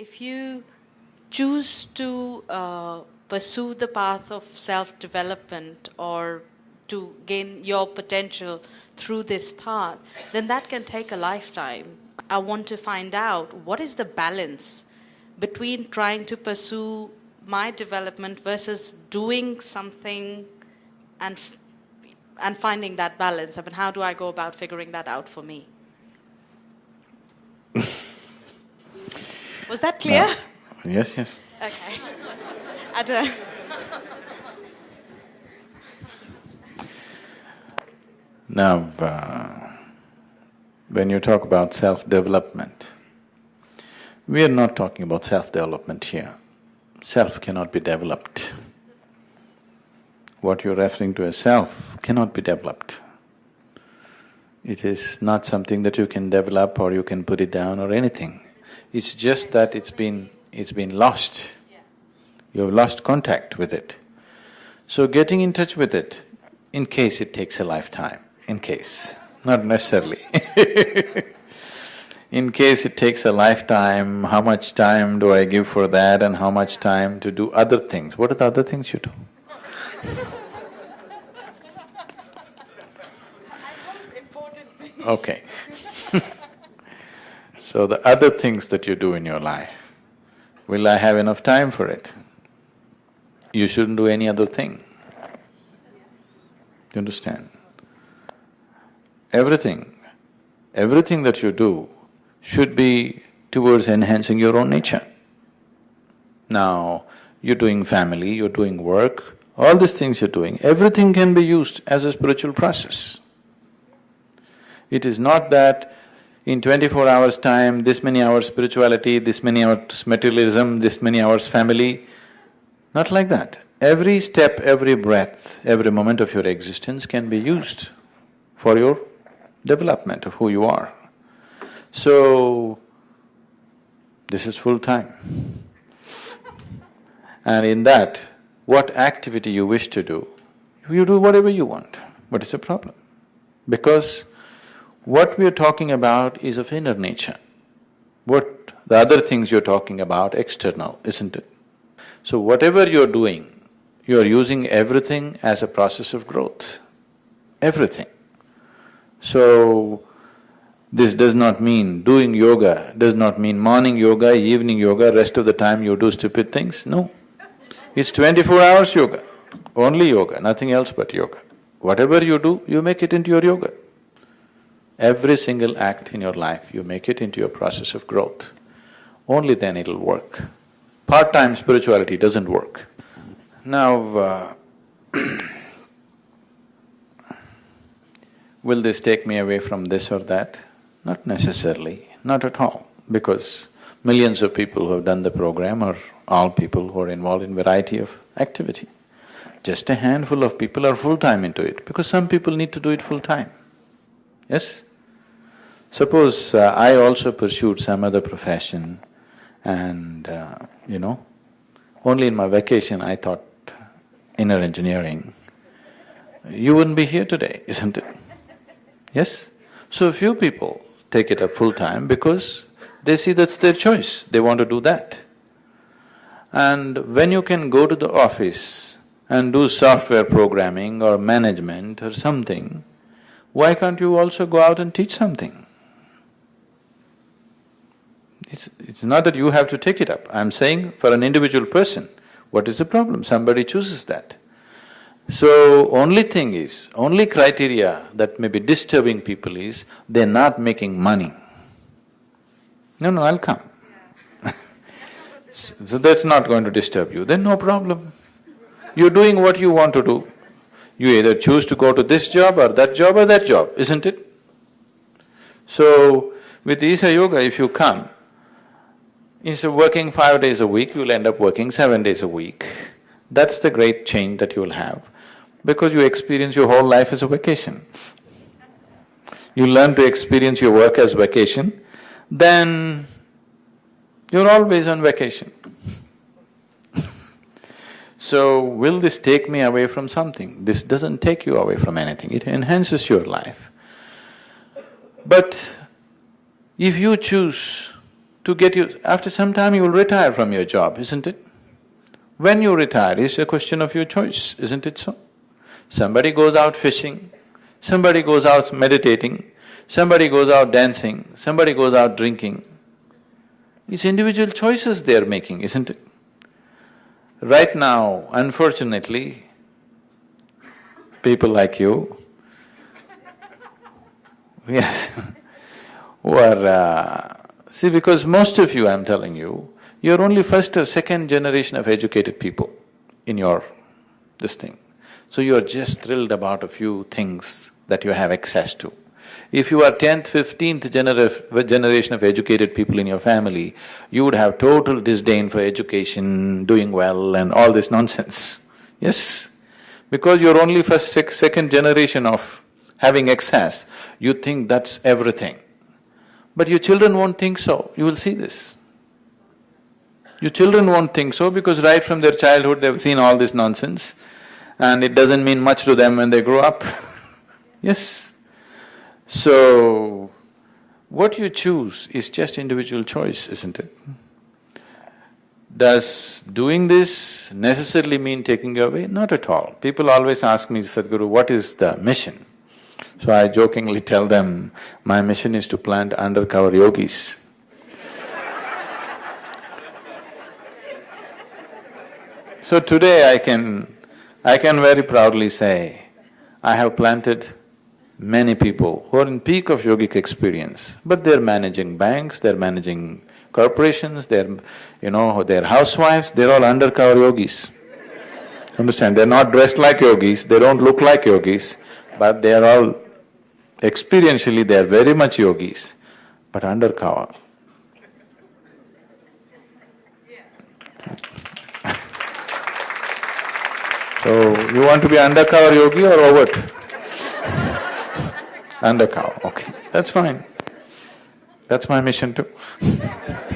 If you choose to uh, pursue the path of self development or to gain your potential through this path, then that can take a lifetime. I want to find out what is the balance between trying to pursue my development versus doing something and and finding that balance. I mean, how do I go about figuring that out for me? Was that clear? No. Yes, yes. Okay. Now, uh, when you talk about self-development, we are not talking about self-development here. Self cannot be developed. What you're referring to as self cannot be developed. It is not something that you can develop or you can put it down or anything. It's just that it's been… it's been lost. You have lost contact with it. So getting in touch with it, in case it takes a lifetime, in case, not necessarily In case it takes a lifetime, how much time do I give for that and how much time to do other things? What are the other things you do? Okay So the other things that you do in your life, will I have enough time for it? You shouldn't do any other thing. You understand? Everything, everything that you do should be towards enhancing your own nature. Now, you're doing family, you're doing work, all these things you're doing, everything can be used as a spiritual process. It is not that in twenty-four hours' time, this many hours spirituality, this many hours materialism, this many hours family, not like that. Every step, every breath, every moment of your existence can be used for your development of who you are. So, this is full time. and in that, what activity you wish to do, you do whatever you want. What is the problem? Because what we are talking about is of inner nature. What the other things you're talking about, external, isn't it? So whatever you're doing, you're using everything as a process of growth, everything. So, this does not mean doing yoga, does not mean morning yoga, evening yoga, rest of the time you do stupid things, no. It's twenty-four hours yoga, only yoga, nothing else but yoga. Whatever you do, you make it into your yoga. Every single act in your life, you make it into your process of growth. Only then it'll work. Part-time spirituality doesn't work. Now, uh, will this take me away from this or that? Not necessarily, not at all, because millions of people who have done the program are all people who are involved in variety of activity. Just a handful of people are full-time into it, because some people need to do it full-time. Yes? Suppose uh, I also pursued some other profession and, uh, you know, only in my vacation I thought inner engineering, you wouldn't be here today, isn't it? Yes? So few people take it up full time because they see that's their choice, they want to do that. And when you can go to the office and do software programming or management or something, why can't you also go out and teach something? It's, it's not that you have to take it up, I'm saying for an individual person, what is the problem? Somebody chooses that. So, only thing is, only criteria that may be disturbing people is, they're not making money. No, no, I'll come So that's not going to disturb you, then no problem. You're doing what you want to do. You either choose to go to this job or that job or that job, isn't it? So, with Isha Yoga, if you come, instead of working five days a week, you'll end up working seven days a week. That's the great change that you'll have because you experience your whole life as a vacation. You learn to experience your work as vacation, then you're always on vacation. so, will this take me away from something? This doesn't take you away from anything, it enhances your life. But if you choose to get you… After some time you will retire from your job, isn't it? When you retire is a question of your choice, isn't it so? Somebody goes out fishing, somebody goes out meditating, somebody goes out dancing, somebody goes out drinking. It's individual choices they're making, isn't it? Right now, unfortunately, people like you, yes, who are… Uh, see, because most of you, I'm telling you, you're only first or second generation of educated people in your this thing. So you're just thrilled about a few things that you have access to. If you are tenth, fifteenth genera generation of educated people in your family, you would have total disdain for education, doing well and all this nonsense. Yes? Because you're only first, sec second generation of having access, you think that's everything. But your children won't think so, you will see this. Your children won't think so because right from their childhood they've seen all this nonsense and it doesn't mean much to them when they grow up. yes? So, what you choose is just individual choice, isn't it? Does doing this necessarily mean taking away? Not at all. People always ask me, Sadhguru, what is the mission? So I jokingly tell them, my mission is to plant undercover yogis. so today I can… I can very proudly say, I have planted many people who are in peak of yogic experience, but they're managing banks, they're managing corporations, they're, you know, they're housewives, they're all undercover yogis. Understand? They're not dressed like yogis, they don't look like yogis, but they are all… experientially they are very much yogis, but undercover. So, you want to be undercover yogi or overt? undercover, okay, that's fine. That's my mission too